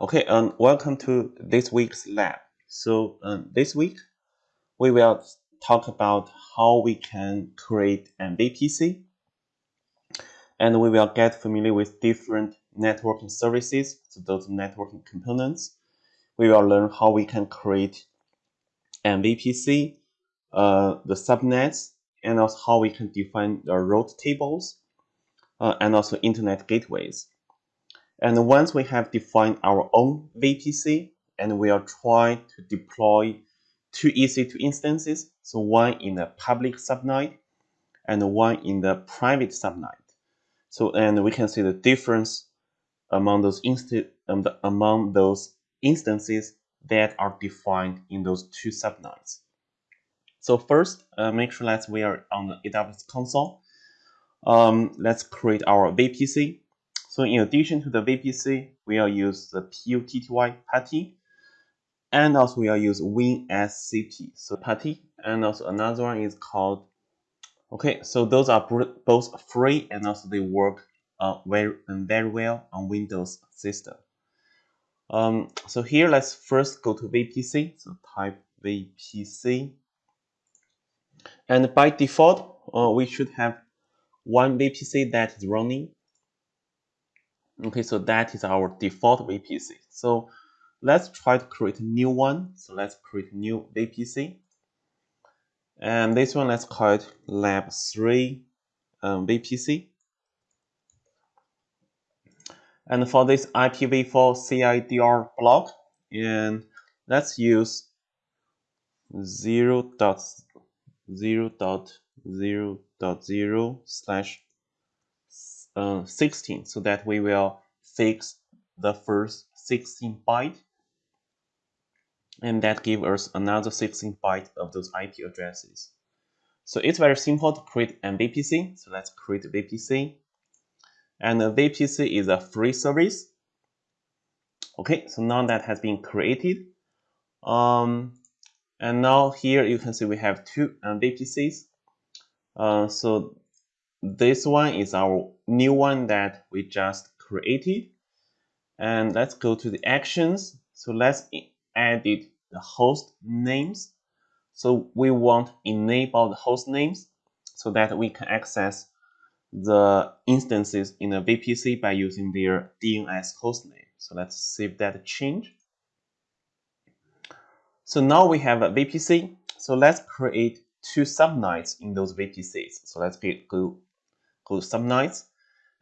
Okay, and um, welcome to this week's lab. So um, this week we will talk about how we can create an VPC and we will get familiar with different networking services, so those networking components. We will learn how we can create an VPC, uh, the subnets, and also how we can define the route tables, uh, and also internet gateways. And once we have defined our own VPC, and we are trying to deploy two EC2 instances, so one in the public subnet and one in the private subnet. So, and we can see the difference among those um, among those instances that are defined in those two subnets. So first, uh, make sure that we are on the AWS console. Um, let's create our VPC. So in addition to the VPC, we will use the PUTTY PuTTY, and also we will use WinSCP, so PuTTY, and also another one is called, okay, so those are both free and also they work uh, very, very well on Windows system. Um, so here, let's first go to VPC, so type VPC. And by default, uh, we should have one VPC that is running Okay, so that is our default VPC. So let's try to create a new one. So let's create new VPC. And this one, let's call it lab 3 um, VPC. And for this IPv4 CIDR block, and let's use 0 0 0 slash uh, 16 so that we will fix the first 16 byte and that give us another 16 byte of those IP addresses. So it's very simple to create an VPC. So let's create a VPC. And a VPC is a free service. Okay, so now that has been created. Um, and now here you can see we have two uh, VPCs. Uh, so this one is our new one that we just created. And let's go to the actions. So let's edit the host names. So we want enable the host names so that we can access the instances in the VPC by using their DNS host name. So let's save that change. So now we have a VPC. So let's create two subnets in those VPCs. So let's go called subnets.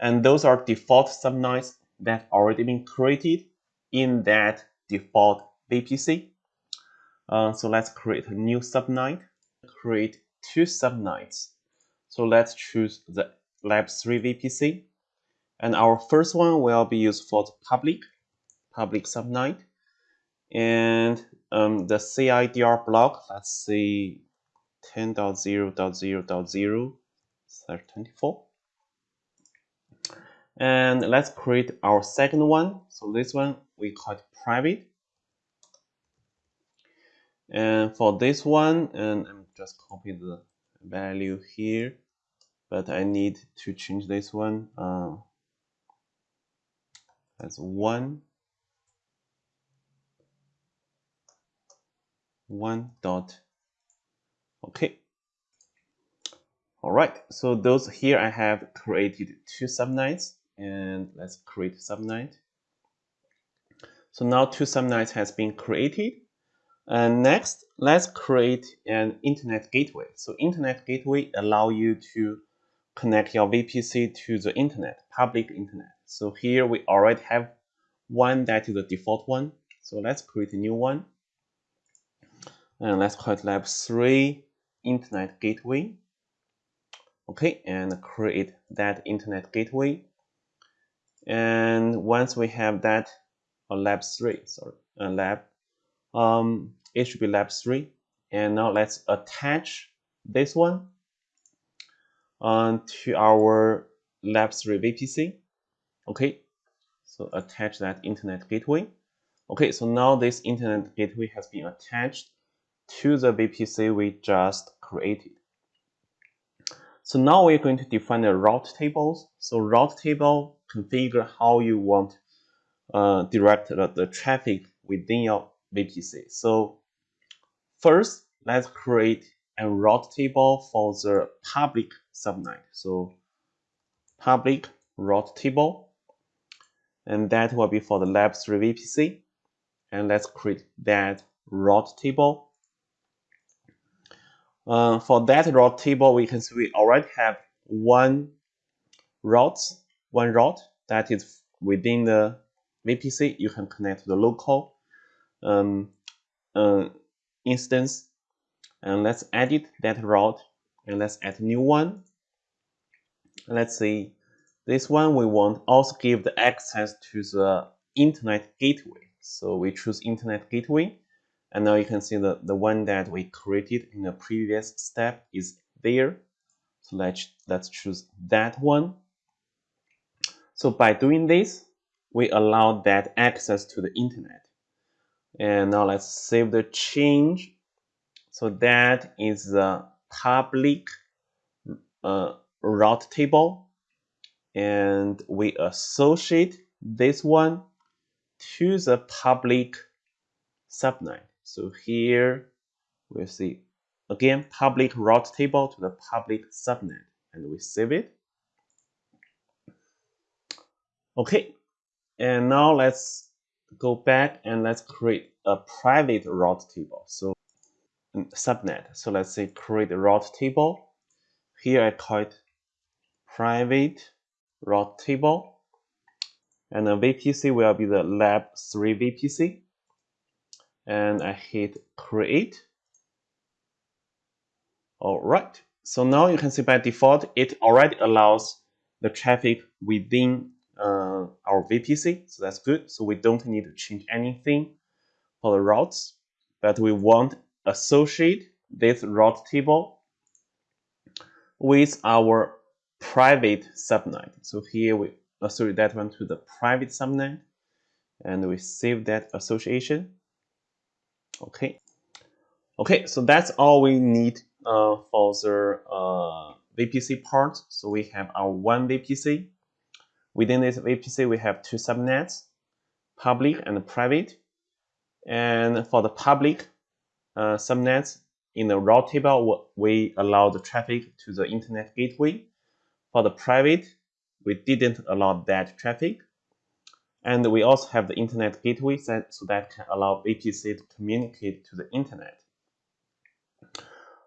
And those are default subnets that already been created in that default VPC. Uh, so let's create a new subnet, create two subnets. So let's choose the lab3 VPC. And our first one will be used for the public, public subnet. And um, the CIDR block, let's see 10.0.0.0 24. And let's create our second one. So this one we call it private. And for this one, and I'm just copy the value here, but I need to change this one. Uh, as one. One dot. Okay. All right. So those here I have created two subnets and let's create subnet. So now two subnets has been created. And next, let's create an internet gateway. So internet gateway allow you to connect your VPC to the internet, public internet. So here we already have one that is the default one. So let's create a new one. And let's call it lab 3 internet gateway. Okay, and create that internet gateway. And once we have that, or lab three, sorry, uh, lab, um, it should be lab three. And now let's attach this one uh, to our lab three VPC. Okay, so attach that internet gateway. Okay, so now this internet gateway has been attached to the VPC we just created. So now we're going to define the route tables. So route table configure how you want uh, direct the, the traffic within your VPC. So first, let's create a route table for the public subnet. So public route table, and that will be for the lab 3 VPC. And let's create that route table. Uh, for that route table, we can see we already have one route, one route that is within the VPC. You can connect to the local um, uh, instance. And let's edit that route and let's add a new one. Let's see. This one we want also give the access to the internet gateway. So we choose internet gateway and now you can see the the one that we created in the previous step is there so let's let's choose that one so by doing this we allow that access to the internet and now let's save the change so that is the public uh, route table. And we associate this one to the public subnet. So here we see again public route table to the public subnet and we save it. Okay, and now let's go back and let's create a private route table. So mm, subnet. So let's say create a route table. Here I call it private route table. And the VPC will be the lab 3 VPC. And I hit create. All right. So now you can see by default, it already allows the traffic within uh, our VPC. So that's good. So we don't need to change anything for the routes, but we want associate this route table with our private subnet. So here we associate that one to the private subnet and we save that association. Okay. Okay, so that's all we need uh, for the uh, VPC part. So we have our one VPC. Within this VPC, we have two subnets, public and private. And for the public, uh, subnets in the route table, we allow the traffic to the internet gateway. For the private, we didn't allow that traffic. And we also have the internet gateway set so that can allow VPC to communicate to the internet.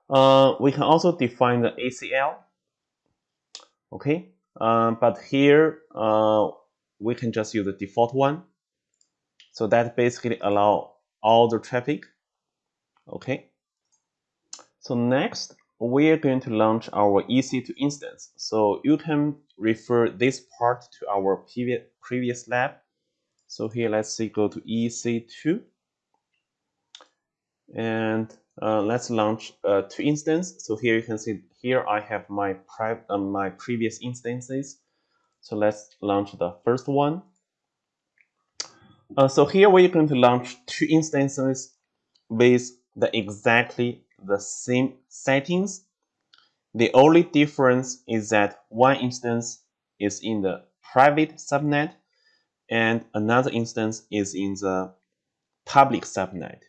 Uh, we can also define the ACL. Okay, uh, but here uh, we can just use the default one. So that basically allow all the traffic Okay. So next, we're going to launch our EC2 instance. So you can refer this part to our previous lab. So here, let's see, go to EC2. And uh, let's launch uh, two instances. So here you can see, here I have my, uh, my previous instances. So let's launch the first one. Uh, so here we're going to launch two instances with the exactly the same settings. The only difference is that one instance is in the private subnet and another instance is in the public subnet.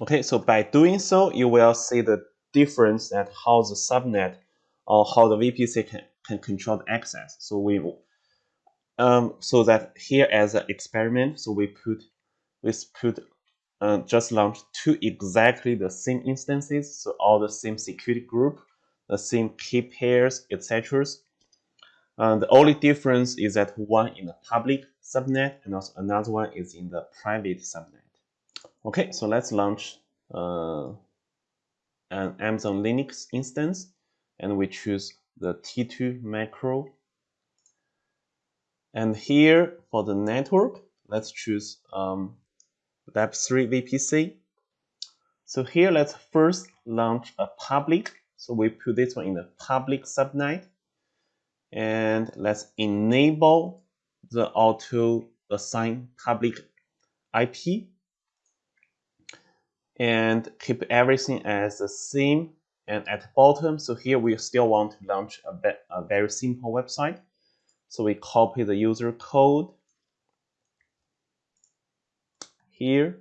Okay, so by doing so, you will see the difference at how the subnet or how the VPC can, can control the access. So we um, so that here as an experiment, so we put we put uh, just launched two exactly the same instances, so all the same security group, the same key pairs, etc. Uh, the only difference is that one in the public subnet and also another one is in the private subnet. Okay, so let's launch uh, an Amazon Linux instance and we choose the T2 micro. And here for the network, let's choose um, Lab3 VPC. So here, let's first launch a public. So we put this one in the public subnet. And let's enable the auto assign public IP and keep everything as the same and at the bottom so here we still want to launch a, a very simple website so we copy the user code here.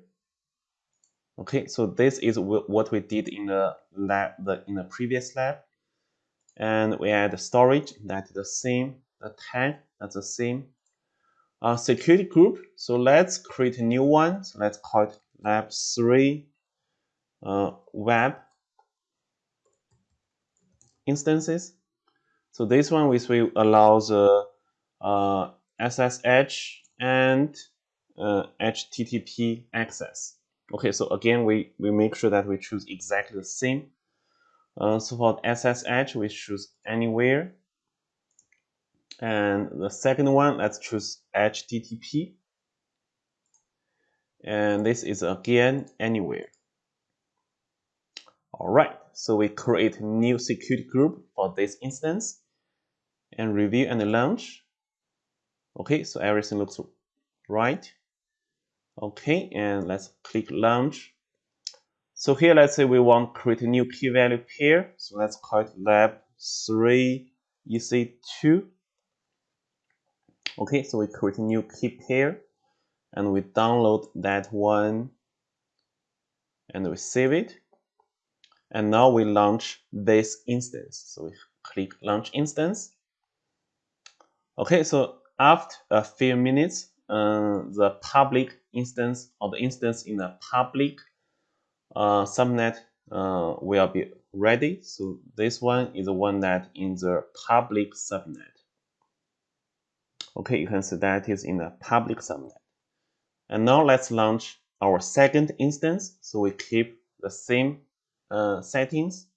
Okay, so this is what we did in the lab, the, in the previous lab. And we add storage, that's the same. The tag, that's the same. Uh, security group, so let's create a new one. So let's call it lab 3 uh, web instances. So this one which will allows uh, uh, SSH and uh, HTTP access. Okay, so again, we, we make sure that we choose exactly the same. So for SSH, we choose anywhere. And the second one, let's choose HTTP. And this is again anywhere. All right, so we create a new security group for this instance and review and launch. Okay, so everything looks right. Okay, and let's click launch. So here, let's say we want to create a new key value pair. So let's call it lab 3 EC2. Okay, so we create a new key pair and we download that one and we save it. And now we launch this instance. So we click launch instance. Okay, so after a few minutes, uh, the public instance or the instance in the public uh, subnet uh, will be ready. So this one is the one that in the public subnet. Okay, you can see that is in the public subnet. And now let's launch our second instance. So we keep the same uh, settings.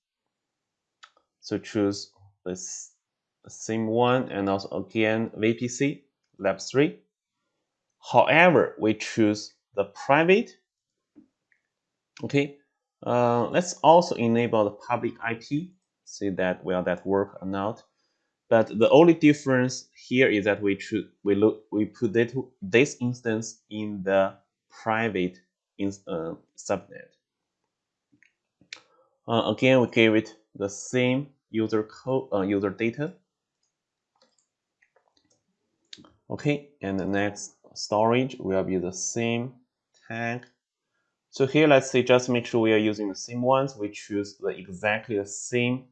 So choose this same one and also again VPC lab 3. However, we choose the private. Okay, uh, let's also enable the public IP. See that will that work or not. But the only difference here is that we choose we look we put it, this instance in the private in, uh, subnet. Uh, again, we gave it the same user code, uh, user data. Okay, and the next storage will be the same tag. So here, let's say just make sure we are using the same ones. We choose the exactly the same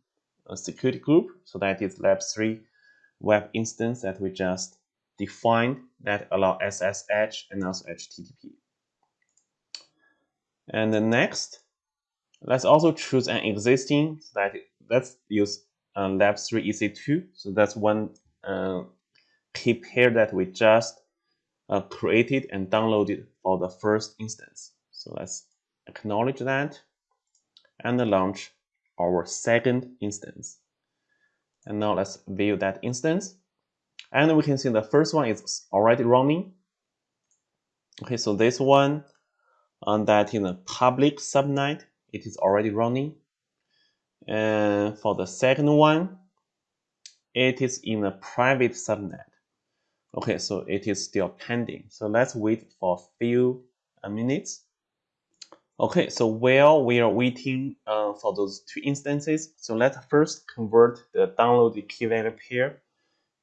uh, security group. So that is lab3 web instance that we just defined that allow SSH and also HTTP. And the next, Let's also choose an existing, so that let's use uh, lab3 EC2. So that's one uh, key pair that we just uh, created and downloaded for the first instance. So let's acknowledge that and launch our second instance. And now let's view that instance. And we can see the first one is already running. Okay, so this one on that in the public subnet it is already running. And for the second one, it is in a private subnet. Okay, so it is still pending. So let's wait for a few minutes. Okay, so while we are waiting uh, for those two instances, so let's first convert the downloaded key value pair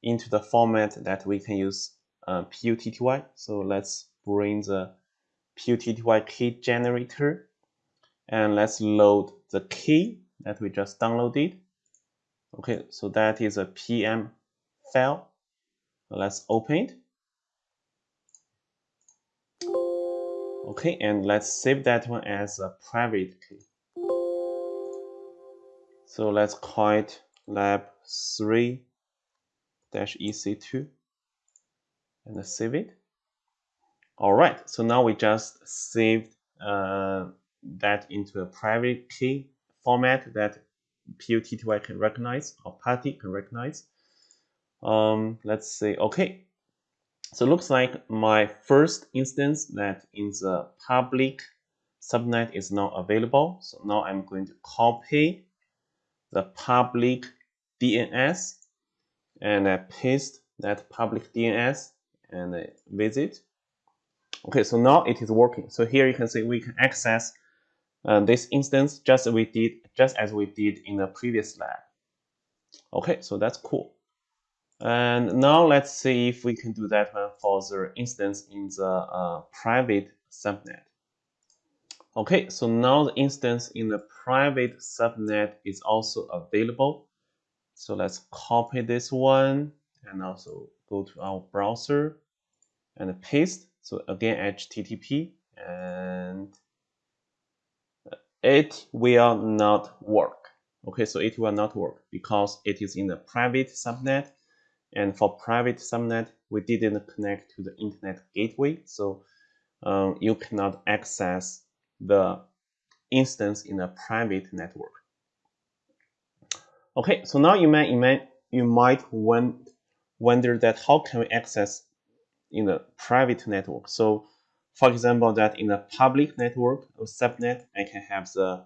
into the format that we can use uh, PUTTY. So let's bring the PUTTY key generator and let's load the key that we just downloaded. Okay, so that is a PM file. Let's open it. Okay, and let's save that one as a private key. So let's call it lab3-ec2 and save it. All right, so now we just saved uh, that into a private key format that PUTTY can recognize or PuTTY can recognize. Um, let's say, okay. So it looks like my first instance that in the public subnet is now available. So now I'm going to copy the public DNS and I paste that public DNS and I visit. Okay, so now it is working. So here you can see we can access uh, this instance just we did just as we did in the previous lab. Okay, so that's cool. And now let's see if we can do that one for the instance in the uh, private subnet. Okay, so now the instance in the private subnet is also available. So let's copy this one and also go to our browser and paste. So again, HTTP and it will not work. Okay, so it will not work because it is in the private subnet. And for private subnet, we didn't connect to the internet gateway. So um, you cannot access the instance in a private network. Okay, so now you might, you might, you might wonder that how can we access in a private network? So for example, that in a public network or subnet, I can have the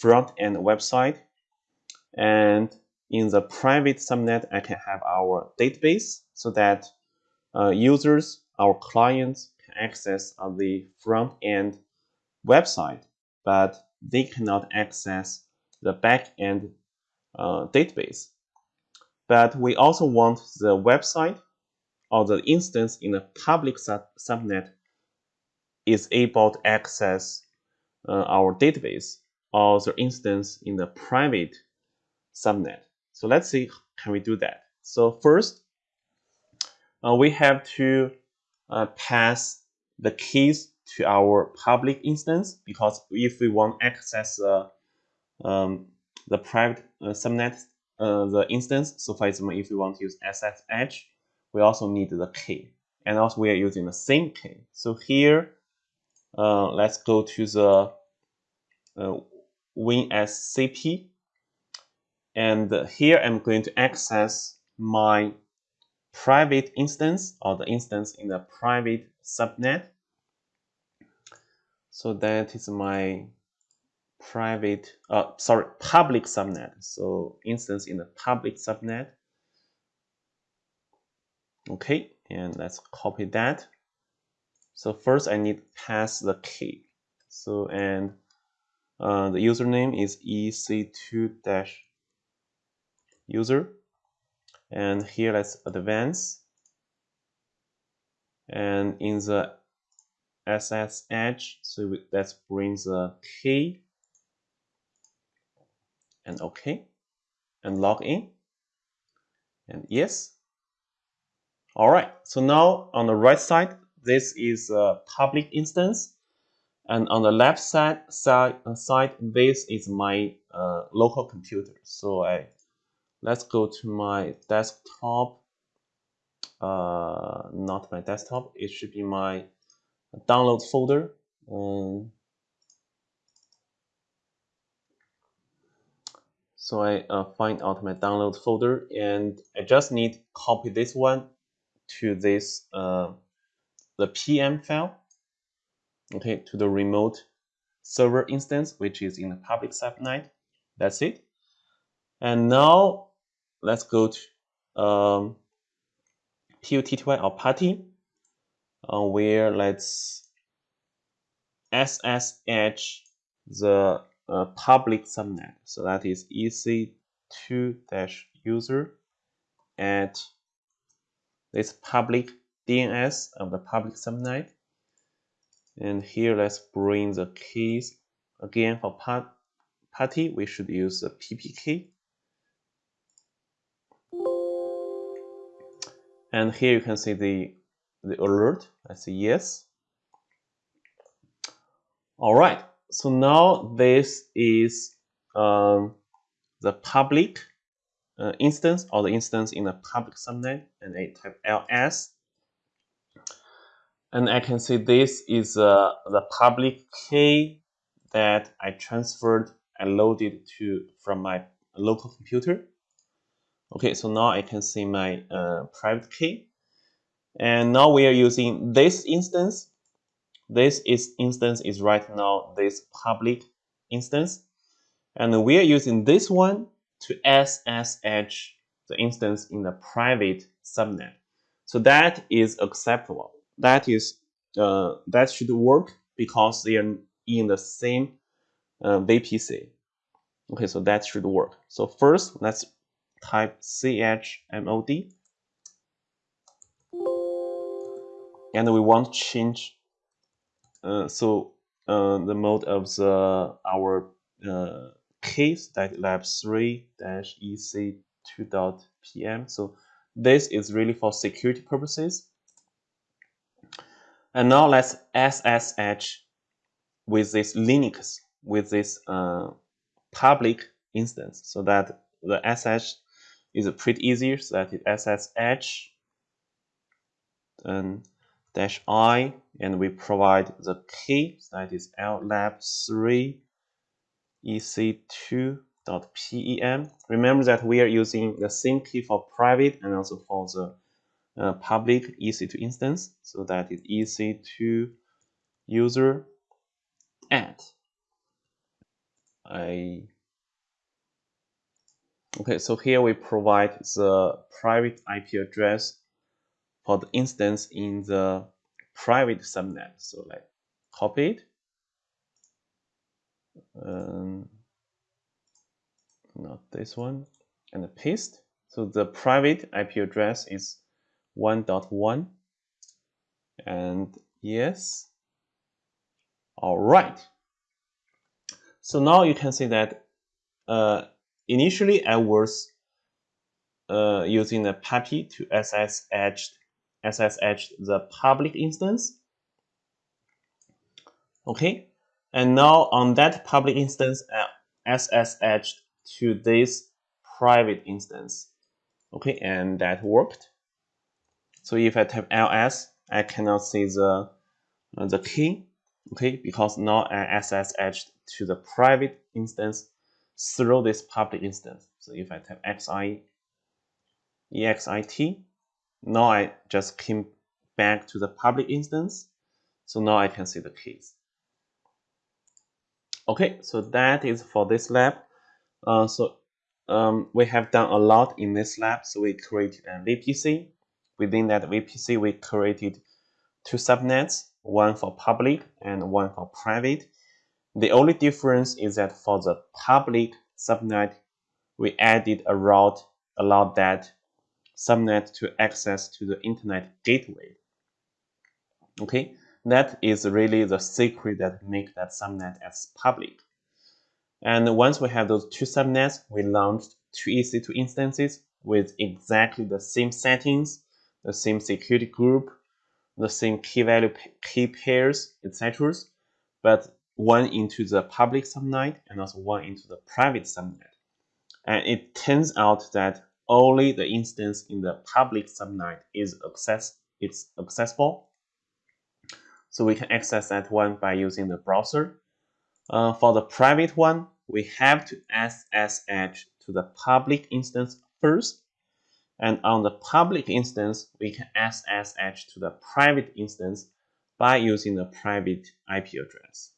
front end website. And in the private subnet, I can have our database so that uh, users, our clients can access the front end website, but they cannot access the back end uh, database. But we also want the website or the instance in a public sub subnet is able to access uh, our database or the instance in the private subnet. So let's see, can we do that? So first, uh, we have to uh, pass the keys to our public instance because if we want access uh, um, the private uh, subnet, uh, the instance, so for example, if we want to use SSH, we also need the key. And also we are using the same key. So here, uh, let's go to the WinSCP. And here I'm going to access my private instance or the instance in the private subnet. So that is my private, uh, sorry, public subnet. So instance in the public subnet. Okay, and let's copy that. So first I need to pass the key. So and uh, the username is ec2-user. And here let's advance. And in the SSH, so we, let's bring the key and OK and log in and yes. All right, so now on the right side, this is a public instance. And on the left side, side, uh, side this is my uh, local computer. So I let's go to my desktop. Uh, not my desktop. It should be my download folder. Um, so I uh, find out my download folder and I just need copy this one to this uh, the PM file, okay, to the remote server instance, which is in the public subnet. That's it. And now let's go to um, PUTTY or PuTTY, uh, where let's SSH the uh, public subnet. So that is EC2-user at this public DNS of the public subnet. And here let's bring the keys again for part PuTTY. We should use the PPK. And here you can see the, the alert. I say yes. All right. So now this is um, the public uh, instance or the instance in the public subnet and I type ls and I can see this is uh, the public key that I transferred and loaded to from my local computer. Okay, so now I can see my uh, private key. And now we are using this instance. This is instance is right now this public instance. And we are using this one to SSH the instance in the private subnet. So that is acceptable that is uh, that should work because they are in the same uh, VPC. Okay, so that should work. So first, let's type chmod and we want to change uh, so uh, the mode of the our uh, case that lab 3 dash ec 2 dot pm so this is really for security purposes. And now let's ssh with this linux with this uh, public instance so that the ssh is pretty easy so that it SSH and dash i and we provide the key that is llab3 ec2.pem. Remember that we are using the same key for private and also for the uh, public EC2 instance. So that is EC2 user add. I okay, so here we provide the private IP address for the instance in the private subnet. So like copy it. Um, not this one and paste. So the private IP address is 1.1 and yes. All right. So now you can see that uh, initially I was uh, using the PuTTY to SSH SSH the public instance. Okay, and now on that public instance, uh, SSH to this private instance. Okay, and that worked. So if I type ls, I cannot see the uh, the key. Okay, because now I SSH to the private instance through this public instance. So if I type xi exit, now I just came back to the public instance. So now I can see the keys. Okay, so that is for this lab. Uh, so um, we have done a lot in this lab. So we created a VPC. Within that VPC, we created two subnets, one for public and one for private. The only difference is that for the public subnet, we added a route allowed that subnet to access to the internet gateway. Okay, that is really the secret that make that subnet as public. And once we have those two subnets, we launched two EC2 instances with exactly the same settings, the same security group, the same key value key pairs, etc. But one into the public subnet and also one into the private subnet. And it turns out that only the instance in the public subnet is access it's accessible. So we can access that one by using the browser. Uh, for the private one, we have to SSH to the public instance first. And on the public instance, we can SSH to the private instance by using the private IP address.